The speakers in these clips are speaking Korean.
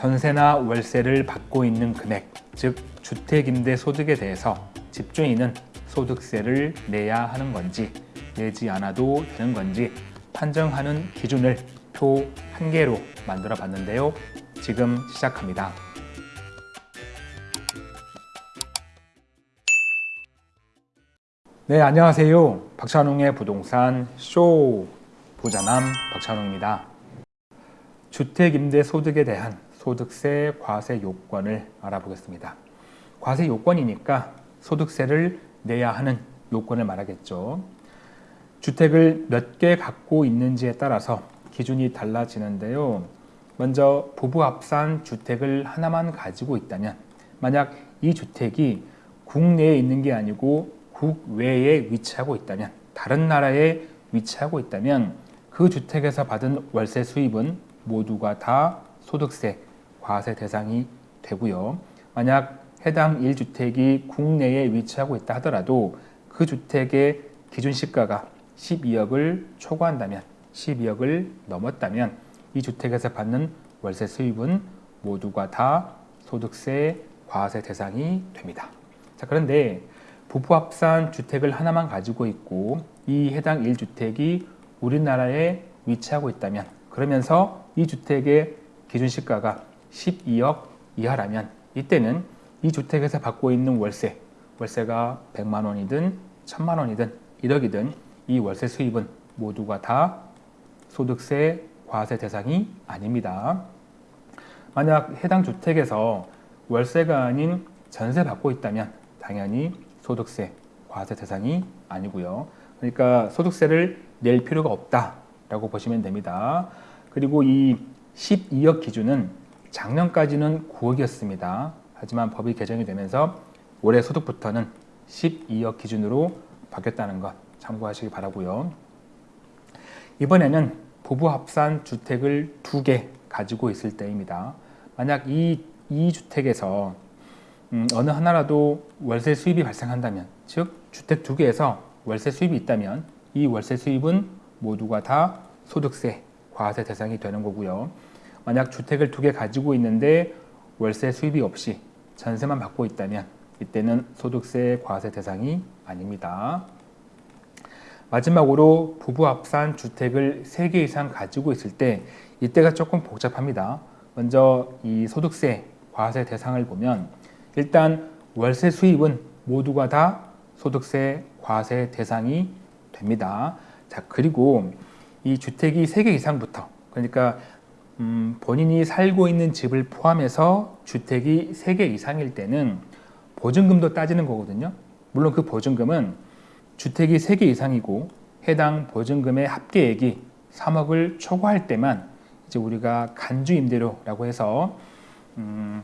전세나 월세를 받고 있는 금액, 즉 주택임대 소득에 대해서 집주인은 소득세를 내야 하는 건지 내지 않아도 되는 건지 판정하는 기준을 표 한 개로 만들어 봤는데요. 지금 시작합니다. 네, 안녕하세요. 박찬웅의 부동산 쇼 부자남 박찬웅입니다. 주택임대소득에 대한 소득세 과세 요건을 알아보겠습니다. 과세 요건이니까 소득세를 내야 하는 요건을 말하겠죠. 주택을 몇 개 갖고 있는지에 따라서 기준이 달라지는데요. 먼저 부부 합산 주택을 하나만 가지고 있다면 만약 이 주택이 국내에 있는 게 아니고 국외에 위치하고 있다면 다른 나라에 위치하고 있다면 그 주택에서 받은 월세 수입은 모두가 다 소득세 과세 대상이 되고요. 만약 해당 1주택이 국내에 위치하고 있다 하더라도 그 주택의 기준 시가가 12억을 초과한다면 12억을 넘었다면 이 주택에서 받는 월세 수입은 모두가 다 소득세 과세 대상이 됩니다. 자 그런데 부부 합산 주택을 하나만 가지고 있고 이 해당 1주택이 우리나라에 위치하고 있다면 그러면서 이 주택의 기준 시가가 12억 이하라면 이때는 이 주택에서 받고 있는 월세 월세가 100만 원이든 1000만 원이든 1억이든 이 월세 수입은 모두가 다 소득세 과세 대상이 아닙니다. 만약 해당 주택에서 월세가 아닌 전세 받고 있다면 당연히 소득세 과세 대상이 아니고요. 그러니까 소득세를 낼 필요가 없다라고 보시면 됩니다. 그리고 이 12억 기준은 작년까지는 9억이었습니다. 하지만 법이 개정이 되면서 올해 소득부터는 12억 기준으로 바뀌었다는 것 참고하시기 바라고요. 이번에는 부부 합산 주택을 두 개 가지고 있을 때입니다. 만약 이, 이 주택에서 음, 어느 하나라도 월세 수입이 발생한다면 즉 주택 두 개에서 월세 수입이 있다면 이 월세 수입은 모두가 다 소득세 과세 대상이 되는 거고요. 만약 주택을 두 개 가지고 있는데 월세 수입이 없이 전세만 받고 있다면 이때는 소득세 과세 대상이 아닙니다. 마지막으로 부부 합산 주택을 세개 이상 가지고 있을 때 이때가 조금 복잡합니다. 먼저 이 소득세 과세 대상을 보면 일단 월세 수입은 모두가 다 소득세 과세 대상이 됩니다. 자 그리고 이 주택이 세개 이상부터 그러니까 음, 본인이 살고 있는 집을 포함해서 주택이 세개 이상일 때는 보증금도 따지는 거거든요. 물론 그 보증금은 주택이 세개 이상이고 해당 보증금의 합계액이 3억을 초과할 때만 이제 우리가 간주 임대료라고 해서 음,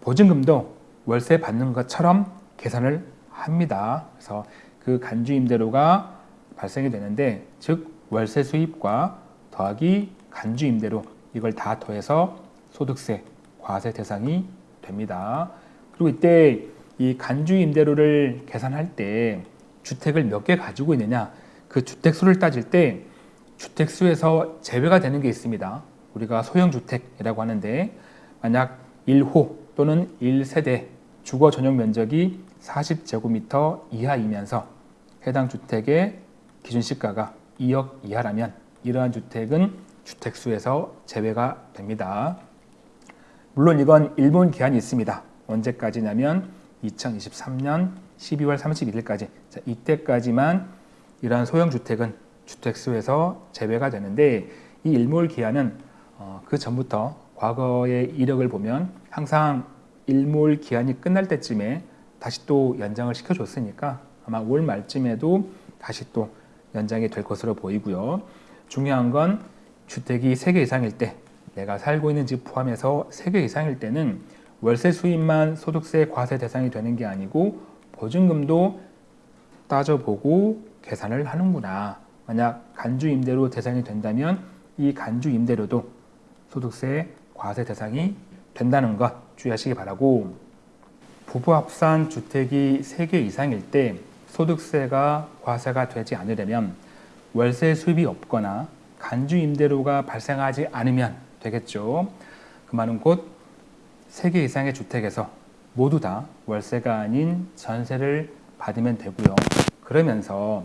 보증금도 월세 받는 것처럼 계산을 합니다. 그래서 그 간주 임대료가 발생이 되는데 즉 월세 수입과 더하기 간주 임대료 이걸 다 더해서 소득세 과세 대상이 됩니다. 그리고 이때 이 간주 임대료를 계산할 때 주택을 몇 개 가지고 있느냐 그 주택 수를 따질 때 주택 수에서 제외가 되는 게 있습니다. 우리가 소형주택이라고 하는데 만약 1호 또는 1세대 주거 전용 면적이 40제곱미터 이하이면서 해당 주택의 기준 시가가 2억 이하라면 이러한 주택은 주택수에서 제외가 됩니다. 물론 이건 일본 기한이 있습니다. 언제까지냐면 2023년 12월 31일까지 자, 이때까지만 이러한 소형주택은 주택수에서 제외가 되는데 이 일몰 기한은 어, 그 전부터 과거의 이력을 보면 항상 일몰 기한이 끝날 때쯤에 다시 또 연장을 시켜줬으니까 아마 올 말쯤에도 다시 또 연장이 될 것으로 보이고요. 중요한 건 주택이 3개 이상일 때 내가 살고 있는 집 포함해서 3개 이상일 때는 월세 수입만 소득세 과세 대상이 되는 게 아니고 보증금도 따져보고 계산을 하는구나. 만약 간주 임대료 대상이 된다면 이 간주 임대료도 소득세 과세 대상이 된다는 것 주의하시기 바라고 부부 합산 주택이 3개 이상일 때 소득세가 과세가 되지 않으려면 월세 수입이 없거나 간주 임대료가 발생하지 않으면 되겠죠. 그 말은 곧 3개 이상의 주택에서 모두 다 월세가 아닌 전세를 받으면 되고요. 그러면서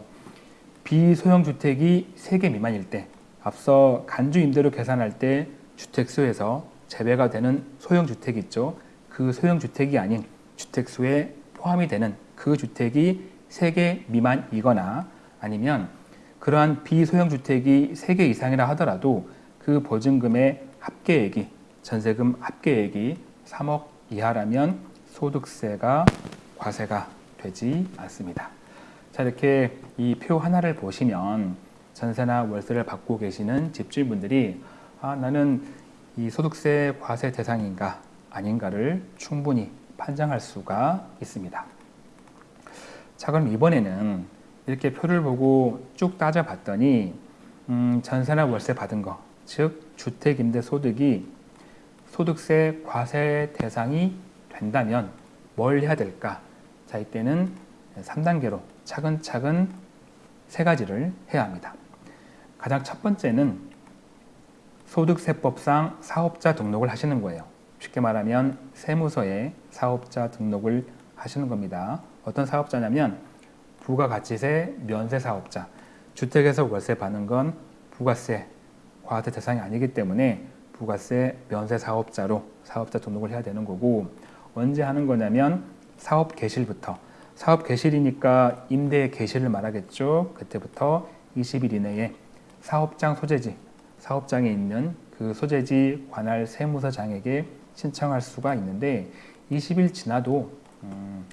비소형 주택이 3개 미만일 때 앞서 간주 임대료 계산할 때 주택수에서 제외가 되는 소형 주택 있죠. 그 소형 주택이 아닌 주택수에 포함이 되는 그 주택이 3개 미만이거나 아니면 그러한 비소형 주택이 3개 이상이라 하더라도 그 보증금의 합계액이 전세금 합계액이 3억 이하라면 소득세가 과세가 되지 않습니다. 자 이렇게 이 표 하나를 보시면 전세나 월세를 받고 계시는 집주인분들이 아 나는 이 소득세 과세 대상인가 아닌가를 충분히 판정할 수가 있습니다. 자 그럼 이번에는 이렇게 표를 보고 쭉 따져봤더니 음, 전세나 월세 받은 거, 즉 주택임대소득이 소득세 과세 대상이 된다면 뭘 해야 될까? 자 이때는 3단계로 차근차근 세 가지를 해야 합니다. 가장 첫 번째는 소득세법상 사업자 등록을 하시는 거예요. 쉽게 말하면 세무서에 사업자 등록을 하시는 겁니다. 어떤 사업자냐면 부가가치세 면세 사업자. 주택에서 월세 받는 건 부가세 과세 대상이 아니기 때문에 부가세 면세 사업자로 사업자 등록을 해야 되는 거고 언제 하는 거냐면 사업 개실부터 사업 개실이니까 임대 개실을 말하겠죠. 그때부터 20일 이내에 사업장 소재지 사업장에 있는 그 소재지 관할 세무서장에게 신청할 수가 있는데 20일 지나도 음,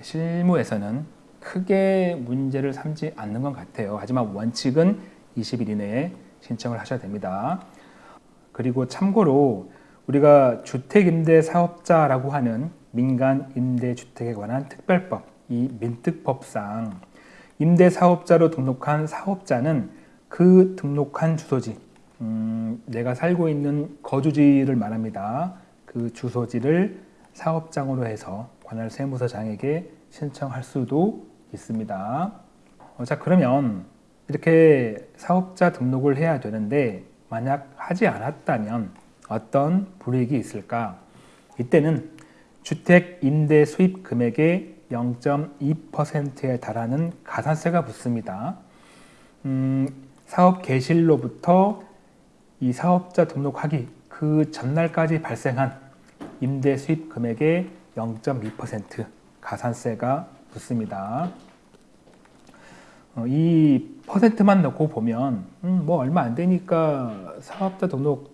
실무에서는 크게 문제를 삼지 않는 것 같아요. 하지만 원칙은 20일 이내에 신청을 하셔야 됩니다. 그리고 참고로 우리가 주택임대사업자라고 하는 민간임대주택에 관한 특별법, 이 민특법상 임대사업자로 등록한 사업자는 그 등록한 주소지, 음, 내가 살고 있는 거주지를 말합니다. 그 주소지를 사업장으로 해서 관할 세무서장에게 신청할 수도 있습니다. 어, 자 그러면 이렇게 사업자 등록을 해야 되는데 만약 하지 않았다면 어떤 불이익이 있을까? 이때는 주택 임대 수입 금액의 0.2%에 달하는 가산세가 붙습니다. 음, 사업 개실로부터 이 사업자 등록하기 그 전날까지 발생한 임대 수입 금액의 0.2% 가산세가 붙습니다. 어, 이 퍼센트만 넣고 보면 음, 뭐 얼마 안 되니까 사업자 등록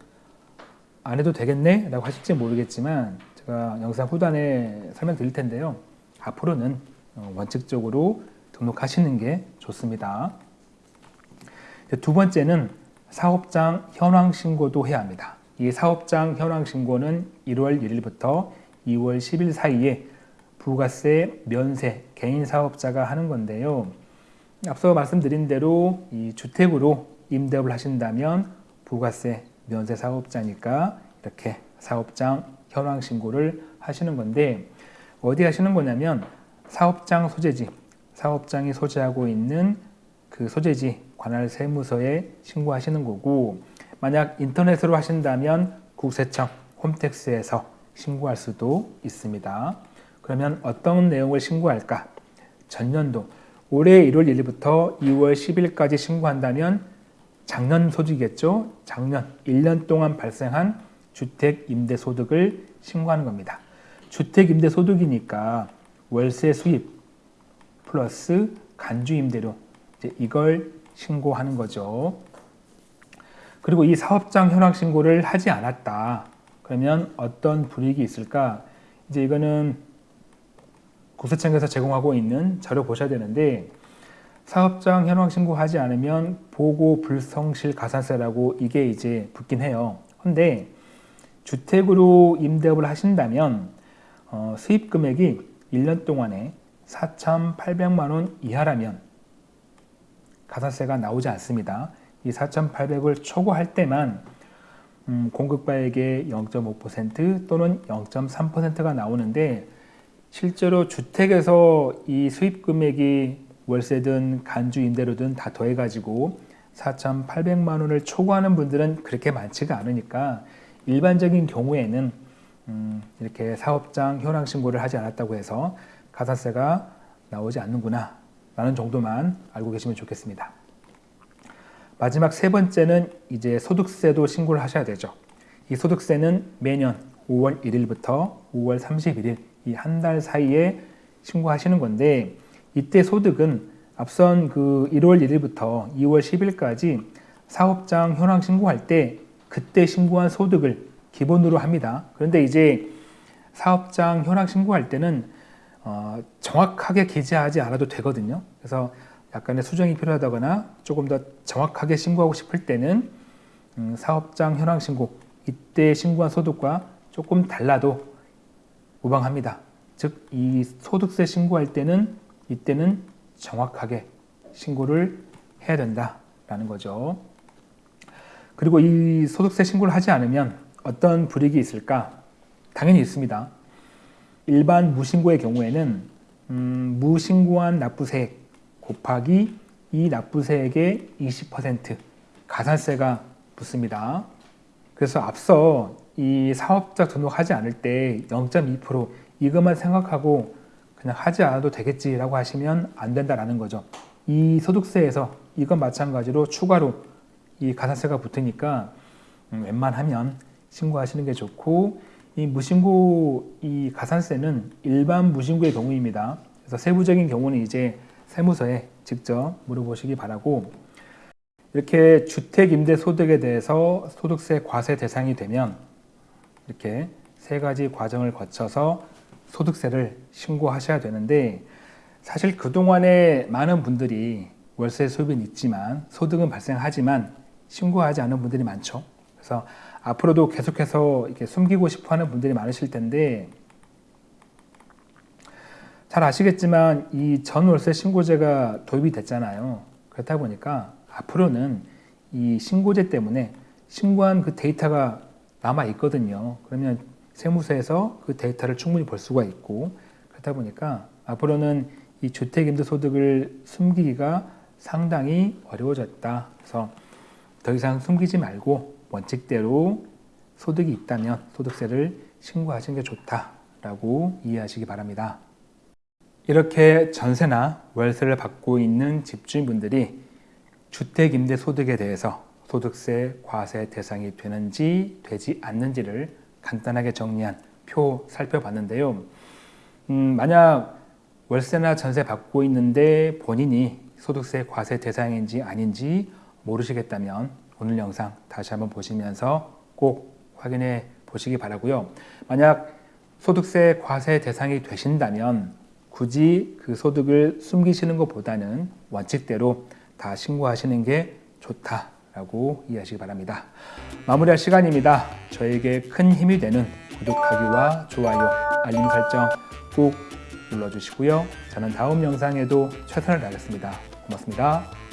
안 해도 되겠네 라고 하실지 모르겠지만 제가 영상 후단에 설명드릴 텐데요. 앞으로는 어, 원칙적으로 등록하시는 게 좋습니다. 두 번째는 사업장 현황 신고도 해야 합니다. 이 사업장 현황 신고는 1월 1일부터 2월 10일 사이에 부가세 면세 개인 사업자가 하는 건데요. 앞서 말씀드린 대로 이 주택으로 임대업을 하신다면 부가세 면세 사업자니까 이렇게 사업장 현황 신고를 하시는 건데 어디 하시는 거냐면 사업장 소재지 사업장이 소재하고 있는 그 소재지 관할 세무서에 신고하시는 거고 만약 인터넷으로 하신다면 국세청 홈택스에서 신고할 수도 있습니다. 그러면 어떤 내용을 신고할까? 전년도 올해 1월 1일부터 2월 10일까지 신고한다면 작년 소득이겠죠? 작년 1년 동안 발생한 주택 임대 소득을 신고하는 겁니다. 주택 임대 소득이니까 월세 수입 플러스 간주 임대료 이걸 신고하는 거죠. 그리고 이 사업장 현황 신고를 하지 않았다. 그러면 어떤 불이익이 있을까? 이제 이거는 국세청에서 제공하고 있는 자료 보셔야 되는데 사업장 현황 신고하지 않으면 보고 불성실 가산세라고 이게 이제 붙긴 해요. 근데 주택으로 임대업을 하신다면 어, 수입 금액이 1년 동안에 4,800만 원 이하라면 가산세가 나오지 않습니다. 이 4,800을 초과할 때만 음, 공급가액의 0.5% 또는 0.3%가 나오는데 실제로 주택에서 이 수입 금액이 월세든 간주 임대료든 다 더해가지고 4,800만 원을 초과하는 분들은 그렇게 많지가 않으니까 일반적인 경우에는 음, 이렇게 사업장 현황 신고를 하지 않았다고 해서 가산세가 나오지 않는구나 라는 정도만 알고 계시면 좋겠습니다. 마지막 세 번째는 이제 소득세도 신고를 하셔야 되죠. 이 소득세는 매년 5월 1일부터 5월 31일 이 한 달 사이에 신고하시는 건데 이때 소득은 앞선 그 1월 1일부터 2월 10일까지 사업장 현황 신고할 때 그때 신고한 소득을 기본으로 합니다. 그런데 이제 사업장 현황 신고할 때는 어, 정확하게 기재하지 않아도 되거든요. 그래서 약간의 수정이 필요하다거나 조금 더 정확하게 신고하고 싶을 때는 음, 사업장 현황 신고 이때 신고한 소득과 조금 달라도 무방합니다. 즉 이 소득세 신고할 때는 이때는 정확하게 신고를 해야 된다라는 거죠. 그리고 이 소득세 신고를 하지 않으면 어떤 불이익이 있을까? 당연히 있습니다. 일반 무신고의 경우에는 음, 무신고한 납부세액 곱하기 이 납부세액의 20% 가산세가 붙습니다. 그래서 앞서 이 사업자 등록하지 않을 때 0.2% 이것만 생각하고 그냥 하지 않아도 되겠지라고 하시면 안 된다라는 거죠. 이 소득세에서 이건 마찬가지로 추가로 이 가산세가 붙으니까 음, 웬만하면 신고하시는 게 좋고 이 무신고 이 가산세는 일반 무신고의 경우입니다. 그래서 세부적인 경우는 이제 세무서에 직접 물어보시기 바라고 이렇게 주택 임대 소득에 대해서 소득세 과세 대상이 되면 이렇게 세 가지 과정을 거쳐서 소득세를 신고하셔야 되는데 사실 그동안에 많은 분들이 월세 수입은 있지만 소득은 발생하지만 신고하지 않은 분들이 많죠. 그래서 앞으로도 계속해서 이렇게 숨기고 싶어 하는 분들이 많으실 텐데 잘 아시겠지만 이 전월세 신고제가 도입이 됐잖아요. 그렇다 보니까 앞으로는 이 신고제 때문에 신고한 그 데이터가 남아 있거든요. 그러면 세무서에서 그 데이터를 충분히 볼 수가 있고 그렇다 보니까 앞으로는 이 주택임대소득을 숨기기가 상당히 어려워졌다. 그래서 더 이상 숨기지 말고 원칙대로 소득이 있다면 소득세를 신고하시는 게 좋다라고 이해하시기 바랍니다. 이렇게 전세나 월세를 받고 있는 집주인분들이 주택임대소득에 대해서 소득세 과세 대상이 되는지 되지 않는지를 간단하게 정리한 표 살펴봤는데요. 음, 만약 월세나 전세 받고 있는데 본인이 소득세 과세 대상인지 아닌지 모르시겠다면 오늘 영상 다시 한번 보시면서 꼭 확인해 보시기 바라고요. 만약 소득세 과세 대상이 되신다면 굳이 그 소득을 숨기시는 것보다는 원칙대로 다 신고하시는 게 좋다 라고 이해하시기 바랍니다. 마무리할 시간입니다. 저에게 큰 힘이 되는 구독하기와 좋아요, 알림 설정 꼭 눌러주시고요. 저는 다음 영상에도 최선을 다하겠습니다. 고맙습니다.